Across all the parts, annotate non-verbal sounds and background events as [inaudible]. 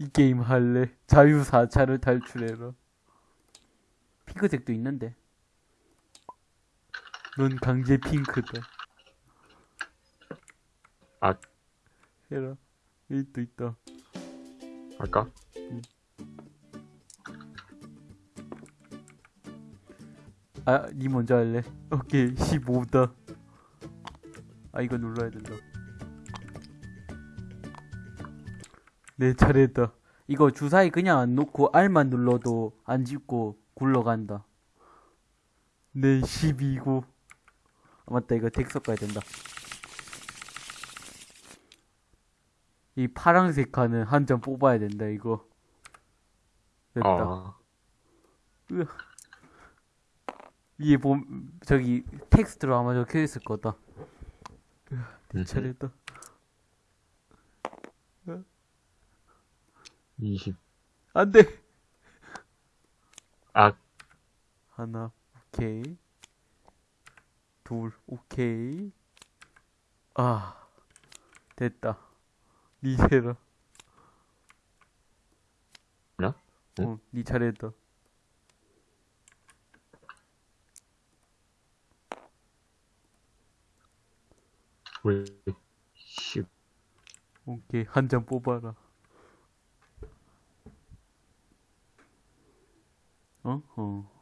이 게임 할래. 자유 4차를 탈출해라. 핑크색도 있는데. 넌 강제 핑크다. 아. 해라. 여기 또 있다. 할까? 아, 니 먼저 할래? 오케이, 15다. 아, 이거 눌러야 된다. 내 차례다. 이거 주사위 그냥 안 놓고 R만 눌러도 안 찍고 굴러간다. 내 12고. 아, 맞다, 이거 덱 섞어야 된다. 이 파란색 칸은 한 점 뽑아야 된다, 이거. 됐다. 아. 위에 봄 저기 텍스트로 아마 적혀 있을 거다. 내 차례다. 20. 안 돼. 아, 하나, 오케이. 둘, 오케이. 아, 됐다. 니 세라. 나? 응? 어, 니 차례다. 왜, 10. 오케이, 한 장 뽑아라. 어? 어.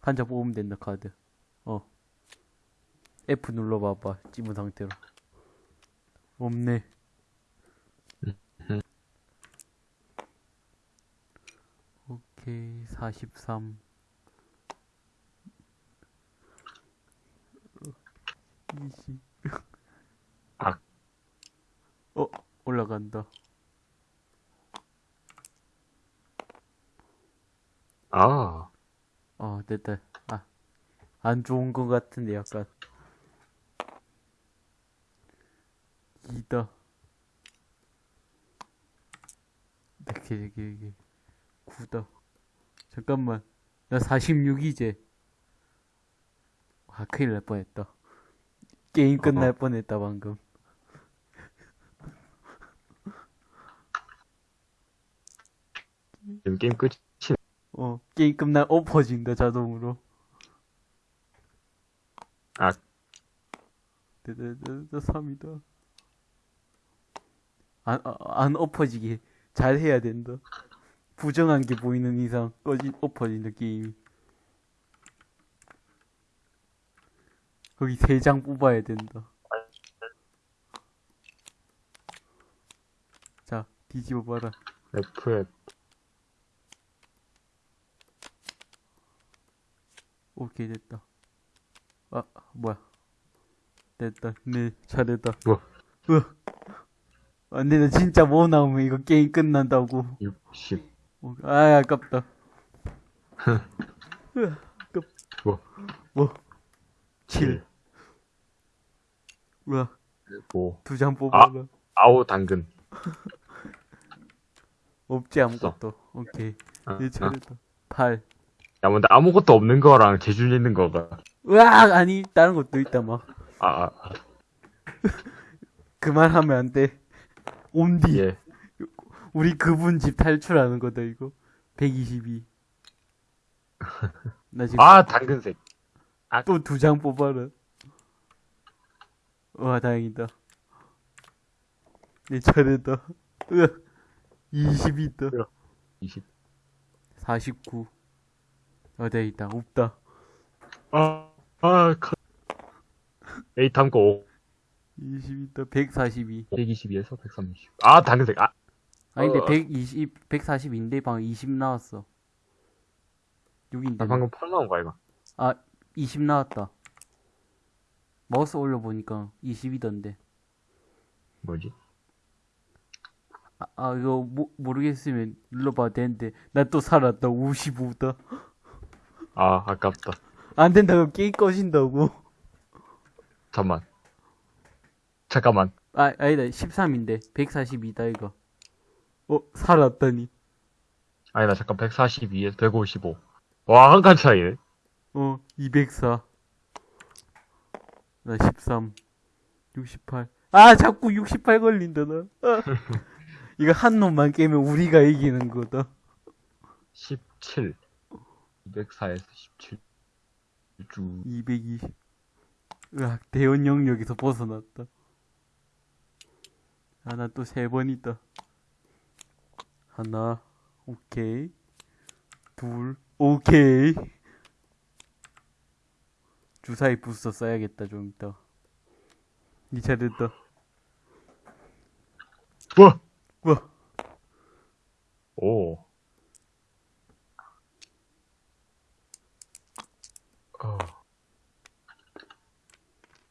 한장 뽑으면 된다, 카드. 어. F 눌러봐봐, 찝은 상태로. 없네. 오케이, 43. 20. 아. 어, 올라간다. 아, 어, 됐다. 아, 안 좋은 것 같은데, 약간. 이다. 이렇게, 이렇게, 이렇게. 구다. 잠깐만. 나 46이제. 아, 큰일 날 뻔했다. 게임 끝날 어허. 뻔했다, 방금. 지금 게임 끝이, 어, 게임 끝날 엎어진다, 자동으로. 아. 됐다, 3이다. 안, 아, 안 엎어지게 잘 해야 된다. 부정한 게 보이는 이상 꺼지, 엎어진다, 게임이. 거기 세장 뽑아야 된다. 자, 뒤집어 봐라. F, 오케이, 됐다. 아, 뭐야. 됐다. 네, 잘했다. 뭐? 으. 안 돼, 나 진짜 뭐 나오면 이거 게임 끝난다고. 60. 어, 아, 아깝다. [laughs] 으, 아깝. 뭐? 뭐? 7. 우와, 5. 두장 뽑아라. 아우, 당근. 없지, 아무것도. 오케이. 아, 내 아. 차례다. 8. 야, 근데 아무것도 없는 거랑 재준 있는 거가. 으악! 아니, 다른 것도 있다, 막. 아, 아, 아. [laughs] 그만하면 안 돼. 옴디. 예. 우리 그분 집 탈출하는 거다, 이거. 122. [laughs] 나 지금 아, 당근색. 또두 장 뽑아라. 와, 다행이다. 내 차례다. 으아, 20이다. 20. 49. 어, 돼 있다. 없다. 아, 아, 컷. 에이, 5. 20이다. 142. 122에서 130. 아, 당근색. 아, 아니, 근데 어. 120, 140인데 방금 20 나왔어. 6인데. 나 방금 8 나온 거 아이가? 아, 20 나왔다. 마우스 올려보니까 20이던데. 뭐지? 아, 아 이거 모, 모르겠으면 눌러봐도 되는데. 나 또 살았다. 55다. 아, 아깝다. 안 된다고 게임 꺼진다고. 잠만. 잠깐만. 아, 아니다. 13인데. 142다, 이거. 어, 살았다니. 아니다, 잠깐. 142에서 155. 와, 한 칸 차이네. 어, 204. 나 13. 68. 아, 자꾸 68 걸린다, 나. 아. [laughs] 이거 한 놈만 깨면 우리가 이기는 거다. 17. 204에서 17. 쭉. 220. 으악, 대원 영역에서 벗어났다. 아, 나 또 세 번 있다. 하나, 오케이. 둘, 오케이. 주사위 부스터 써야겠다, 좀 이따. 니 차례다. 우와! 우와, 오. 어.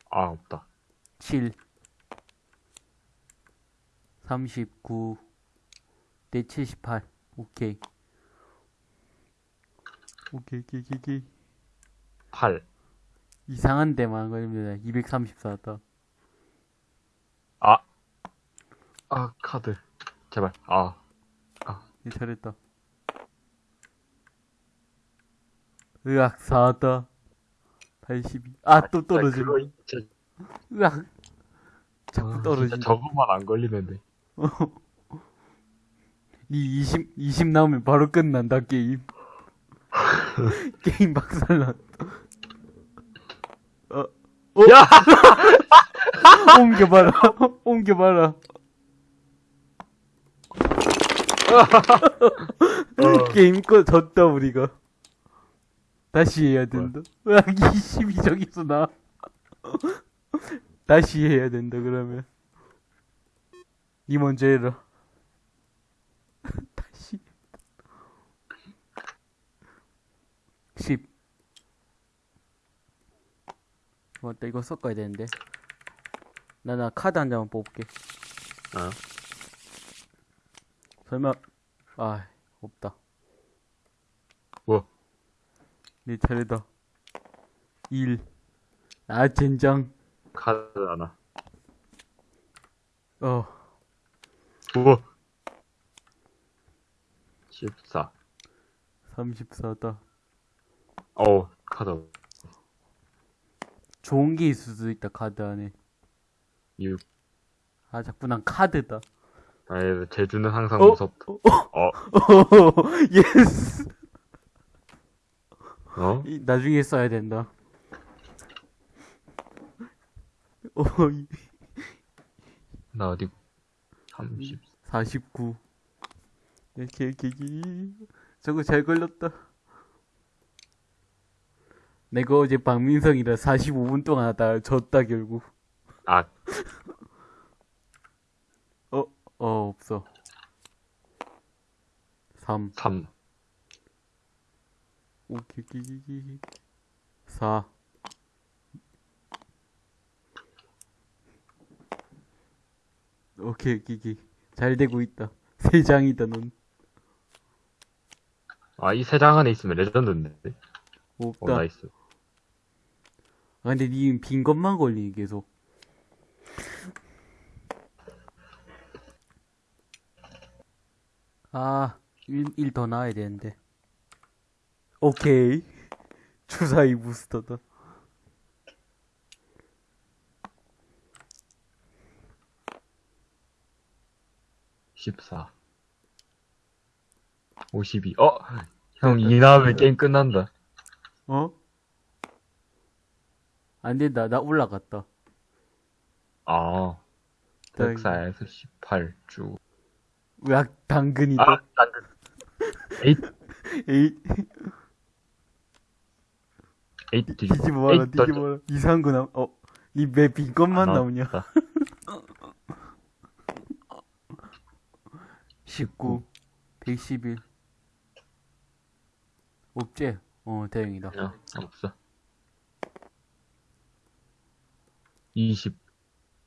아, 없다. 7. 39. 내 78. 오케이. 오케이, 오케이, 오케이, 오케이. 8. 이상한 데만 걸리면 234다. 아. 아, 카드. 제발. 아. 이 잘했다. 으악, 4다. 82. 아, 또 떨어지네. 그거 진짜, 으악. 자꾸 아, 떨어진다. 저것만 안 걸리면 돼. 니 20, 20 나오면 바로 끝난다, 게임. [laughs] 게임 박살났다. 어, 야! [laughs] 옮겨봐라. [laughs] 옮겨봐라. 어. 게임 꺼 졌다, 우리가. 다시 해야 된다. 으악, 20이 저기서 나. 다시 해야 된다, 그러면. 니 먼저 해라. [laughs] 다시. 10. 맞다, 이거 섞어야 되는데. 나, 나 카드 한 장만 뽑을게. 어. 설마, 아, 없다. 뭐? 내 차례다. 1. 아, 젠장. 카드 하나. 어, 우와. 14. 34다. 어우, 카드. 좋은 게 있을 수도 있다, 카드 안에. 6. 아, 자꾸 난 카드다. 아이, 제주는 항상 어? 무섭다. 어? [laughs] yes! 어? 이- 나중에 써야 된다. 어, 이- 나 어디, 30. 49. 이렇게, 이렇게, 이렇게. 저거 잘 걸렸다. 내가 어제 박민성이라 45분 동안 하다가 졌다, 결국. 아, 어, 어, 없어. 3. 3. 오케이, 오케이, 오케이, 오케이. 4. 오케이, 오케이, 오케이. 잘 되고 있다. 세 장이다, 넌. 아, 이 세 장 안에 있으면 레전드인데. 어, 없다. nice. 아, 근데 니 빈 것만 걸리니, 계속. 아, 1, 더 나와야 되는데. 오케이. 주사위 부스터다. 14. 52. 어? 형, 이 나오면 게임 끝난다. 어? 안 된다. 나 올라갔다. 아. 다행이다. 104에서 18 쭉. 으악, 당근이다. 아, 당근. [laughs] 에잇, 에이, 에잇, 뒤집어. 뒤집어봐라, 에잇, 더- 뒤집어봐라. 이상한 거 나, 어, 니 왜 빈 것만 아, 나오냐? 나왔다. 19, 111. 없지? 어, 다행이다. 야, 없어. 20.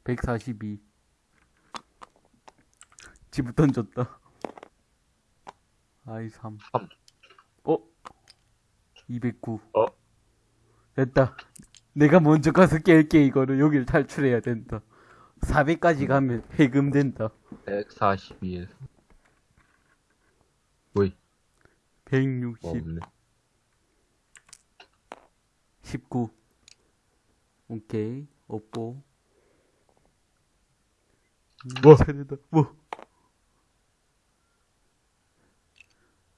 142. 집을 던졌다. 아이, 3. 삼. 어? 209. 어? 됐다. 내가 먼저 가서 깰게, 이거를. 여기를 탈출해야 된다. 400까지 가면 해금 된다. 142에서. 뭐이? 160. 뭐 없네. 19. 오케이. 없고. 뭐? 차례다. 뭐?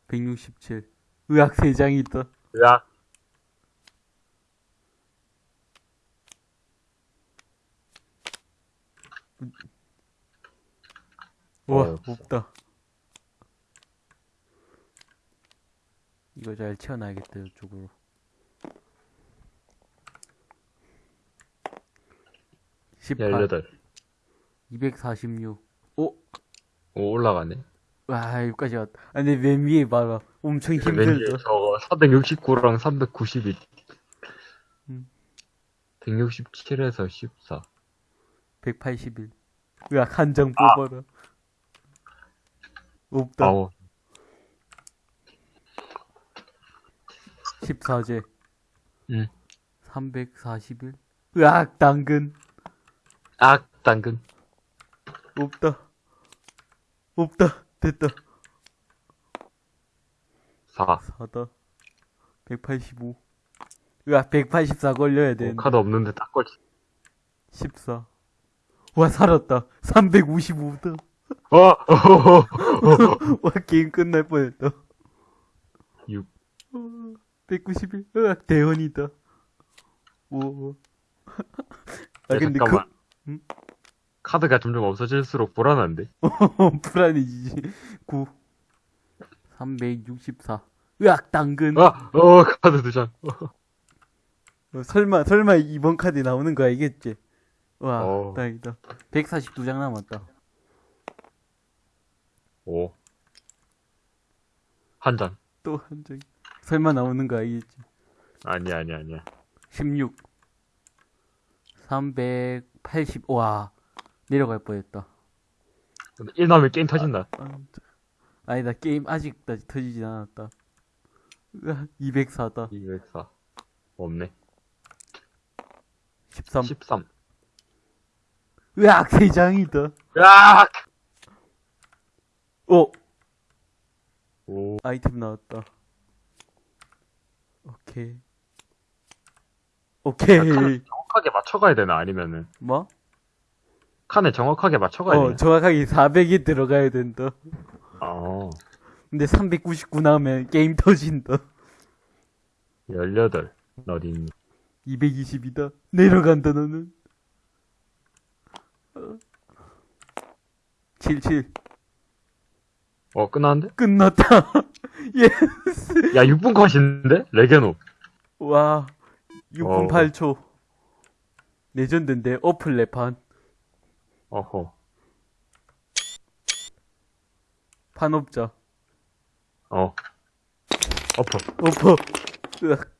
167. 의학 3장이 있다. 야, 와. 없다. 이거 잘 채워놔야겠다, 이쪽으로. 십팔, 18. 246. 오, 오, 올라가네. 와, 여기까지 왔다. 아, 근데 맨 위에 봐봐. 엄청 왠지 힘들다. 저거 469랑 392. 음. 167에서 14. 181. 으악, 한장 아. 뽑아라. 없다. 아우, 14제. 응. 341. 으악, 당근. 악, 당근. 없다. 없다. 됐다. 4. 4다. 185. 으악, 184 걸려야 오, 되는데. 카드 없는데 딱 걸치. 14. 와, 살았다. 355다. 어, 어, [laughs] 와, 게임 끝날 뻔했다. 6. 191. 으악, 대원이다. 오. 아, 야, 근데 잠깐만. 응? 카드가 점점 없어질수록 불안한데? 그, [laughs] 불안해지지. 9. 364. 으악, 당근. 아, 어, 카드 두 장. 어, 설마, 설마 이번 카드 나오는 거 알겠지? 와, 어. 다행이다. 142장 남았다. 오. 한 장. 또한 장. 설마 나오는 거 알겠지? 아니야, 아니야, 아니야. 16. 380. 와, 내려갈 뻔했다. 근데 1 나오면 게임 터진다. 아, 저- 아니다, 게임 아직까지 터지진 않았다. 으악, 204다. 204. 없네. 13. 13. 으악, 3장이다. 야! 오! 오, 아이템 나왔다. 오케이. 오케이. 정확하게 맞춰가야 되나, 아니면은. 뭐? 칸에 정확하게 맞춰가야 어, 되나? 정확하게 400이 들어가야 된다. 어, 근데 399 나오면 게임 터진다. 18. 어디 있니? 220이다. 내려간다, 너는. 어. 77. 어, 끝났는데? 끝났다. [laughs] yes. 야, 6분 컷인데? 레게노. 와. 6분 어. 8초. 레전드인데, 어플 레판. 어허. 판업자. 어. 어퍼. 어퍼. 으악.